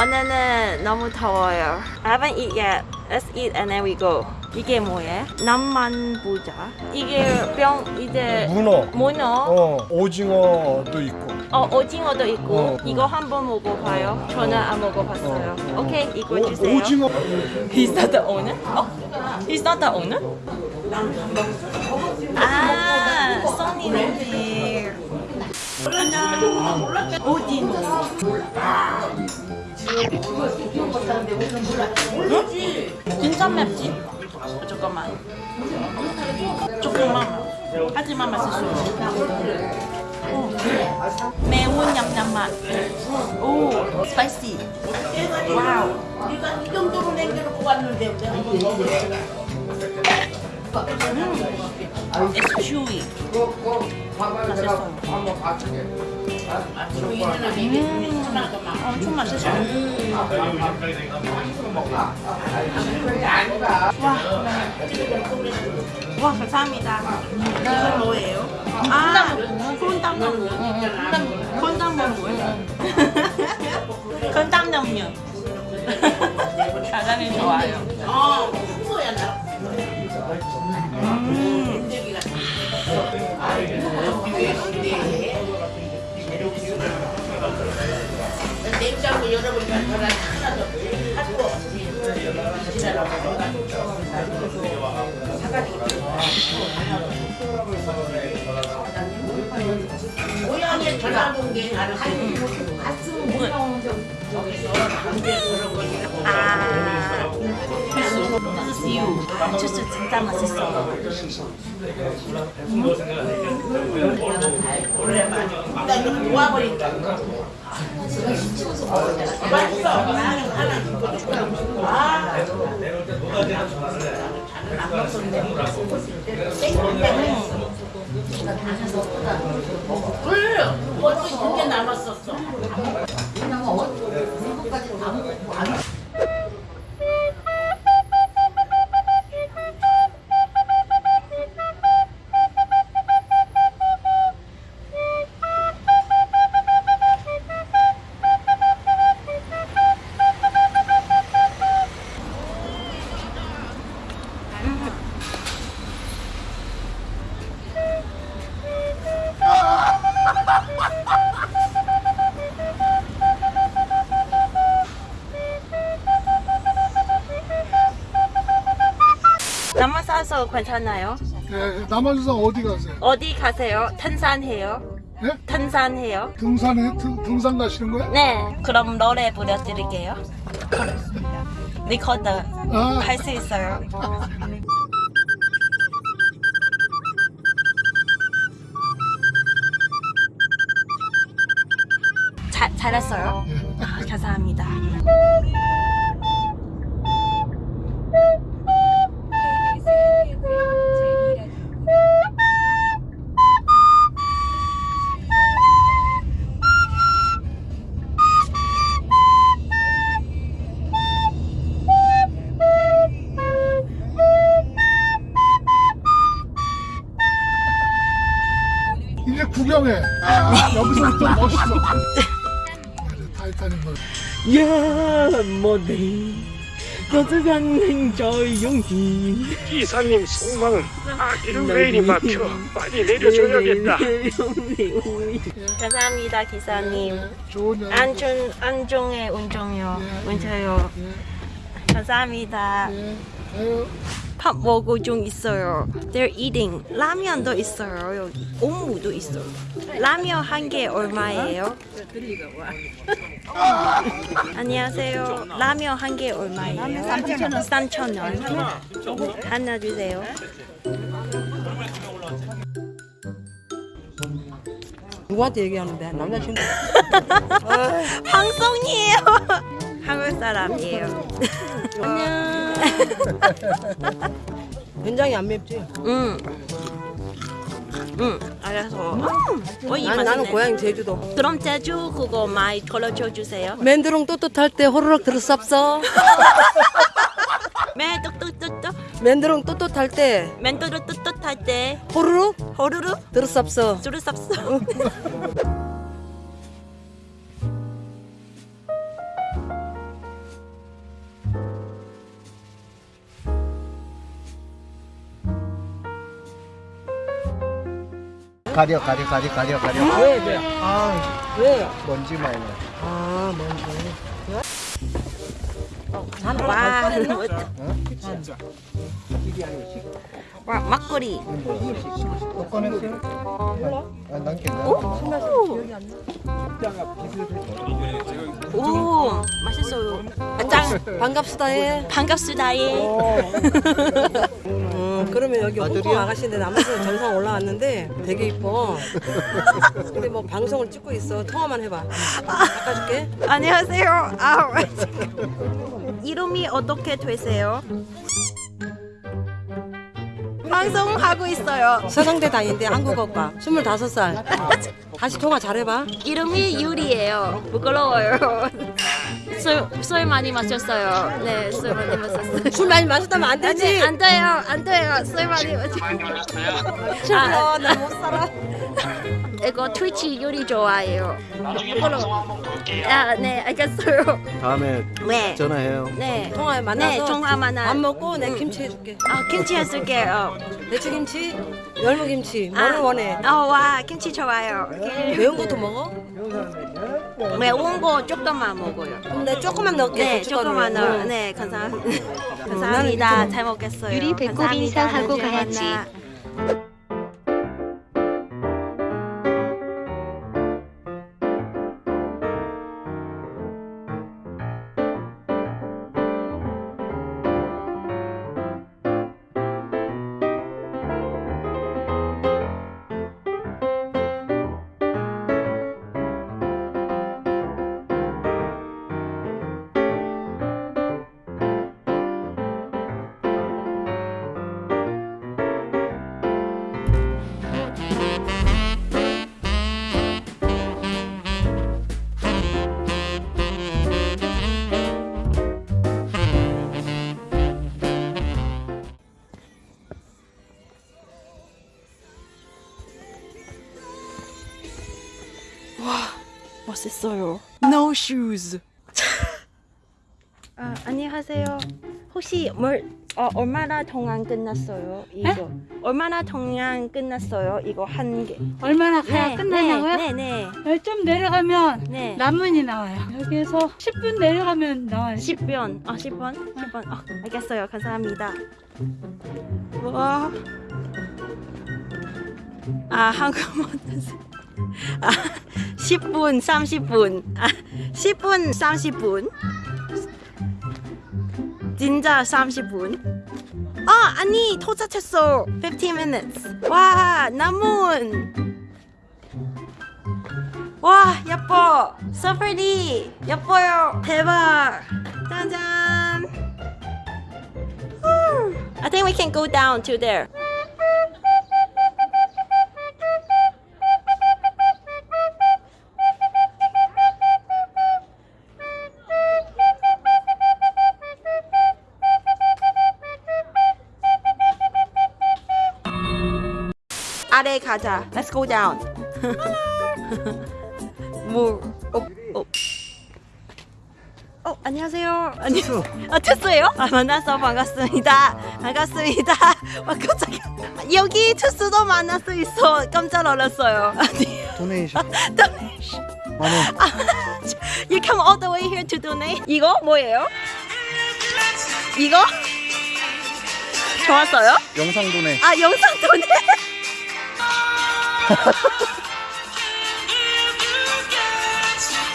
오늘은 너무 더워요. I haven't eat yet. Let's eat and then we go. 이게 뭐예요? 남만 부자. 이게 병 이제 문어, 문어. 어, 오징어도 있고. 어 오징어도 있고 어, 어. 이거 한번 먹어봐요. 저는 안 먹어봤어요. 오케이 이거 오, 주세요. 오 징어. He's not the owner? 어? He's not the owner? 아, 써니는 here. 하나, 오딘. 응? 진짜 맵지? 어, 잠깐만. 조금만. 하지만 맛있어요. 오. 매운 냠냠 맛. 오, spicy. Wow. 네가 이 정도로 남겨놓고 왔는데 내가 It's chewy. 맛있어요. 음, 엄청 맛있어요. 와, 와 감사합니다. 이건 뭐예요? 아, 콘당면. 콘당면. 콘당면. 가자미 좋아요. 어 후보야 나 냉장고 열어보니까 저랑 하나도 할거 없지 고향에 전화 본게 갔으면 못 나오는 저기서 그런 거니까 아, you. 주스 진짜 맛있어. 나 이거 놓아버린다. 맛있어. 나는 하나 주고 아. 나는 안 먹었는데. 땡땡 그 남아 싸서 괜찮아요? 예, 남한주상 어디 가세요? 어디 가세요? 탄산해요? 예? 탄산해요? 등산에 등, 등산 가시는 거예요? 네, 그럼 노래 불러드릴게요. 리코더 아, 할수 있어요. 잘 잘했어요. 아, 감사합니다. 아, 여기서부터 멋있어. 네, 타이타닉 뭐. 야, 뭐네. 고스장 행저의 용기. 기사님 속마음 왜 이리 막혀 빨리 내려줘야겠다 감사합니다, 기사님. 안전 안정의 운전요, 운전요. 감사합니다. 밥 먹고 좀 있어요. They're eating. 라면도 있어요 여기. 오무도 있어요. 라면 한 개 얼마예요? 안녕하세요. 라면 한 개 얼마예요? 3,000원. 3,000원. 하나 주세요. 누구한테 얘기하는데? 남자친구. 방송이에요. 한국 사람이에요. 안녕. 된장이 안 맵지? 응. 응. 알아서. 음, 어이 난, 나는. 고향 제주도. 그럼 제주 그거 많이 걸어줘 주세요. 맨드롱 또또탈 때 호로록 들었었어. 매 뚝뚝뚝뚝 맨드롱 또또탈 때 멘토를 뚝뚝할 때 호로록 호루루 들었었어. 쌉싸. 가려 가려 가려 가려 가려 왜 왜? 아 왜? 먼지 많이 나 아 뭔지. 와, 와 막걸리. 또 꺼냈어요? 아, 난 괜찮아 오, 맛있어요. 아, 짱. 해. 반갑습니다. 예. 음, 그러면 여기 홍콩 아가씨인데 남아서 정상 올라왔는데 되게 이뻐. 근데 뭐 방송을 찍고 있어. 통화만 해봐. 바꿔줄게. 안녕하세요. 아, 이름이 어떻게 되세요? 방송하고 있어요. 서강대 다니는데 한국어과. 25살. 다시 통화 잘해봐. 이름이 유리예요. 부끄러워요. 술, 술 많이 마셨어요. 네, 술 많이 마셨어요. 술 많이 마셨다면 안 되지. 아니, 안 돼요. 안 돼요. 술 많이 마셨어요. 아, 나못 살아. 이거 트위치 요리 좋아해요. 부끄러워. 아, 네, 알겠어요. 다음에 네. 전화해요 네. 통화에 만나서 네, 통화 만나. 밥 먹고 내 김치 해줄게. 아, 김치 해줄게요. 배추김치, 열무김치. 뭐를 원해? 어, 와, 김치 좋아요. 매운 것도 먹어? 매운 거 조금만 먹어요. 그럼 내가 조금만 넣을게. 네. 조금만 응. 넣어. 네, 감사, 감사합니다. 잘 먹겠어요. 유리 배꼽 감사합니다. 인사하고 나중에 가야지. 멋있어요. No shoes. 아, 안녕하세요. 혹시 뭘 어, 얼마나 동안 끝났어요? 이거 얼마나 동안 끝났어요? 이거 한 개. 얼마나 가야 끝나냐고요? 네, 네, 네, 좀 내려가면 네. 남문이 나와요. 여기에서 10분 내려가면 나와요. 10분. 아, 10분? 10분. 아, 알겠어요. 감사합니다. 와. 아, 한국말 아, 10분, 30분. 아, 10분, 30분. 진짜 30분. 아, 아니, 도착했어. 15 minutes. 와, 나문. 와, 예뻐. Pretty. 예뻐요. 대박. 짜잔. I think we can go down to there. 가자. Let's go down. 뭐, 어, 어. 어, 안녕하세요. 아니, 아, 투스예요? 아, 만나서 반갑습니다. 반갑습니다. 와, 깜짝이야. 여기 투스도 만날 수 있어. 깜짝 놀랐어요. 아니, 도네이션 donation. 만원 You come all the way here to donate. 이거 뭐예요? 이거? 좋았어요? 영상 도네 아, 영상 도네.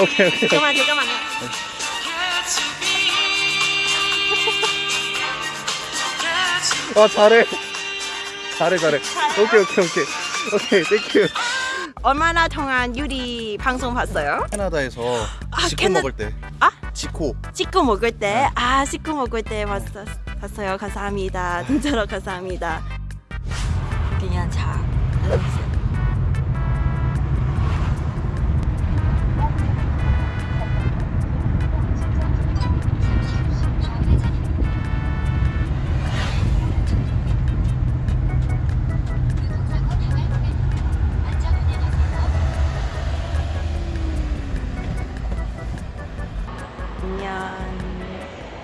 오케이 오케이 잠깐만, 잠깐만요. 아 잘해 잘해 잘해 오케이 오케이 오케이 오케이 땡큐 얼마나 동안 유리 방송 봤어요? 캐나다에서 아, 지코 캐나- 먹을 때 아? 지코 찍고 먹을 때, 아, 찍고 먹을 때 봤어, 봤어요. 감사합니다. 진짜로 감사합니다. 그냥 자.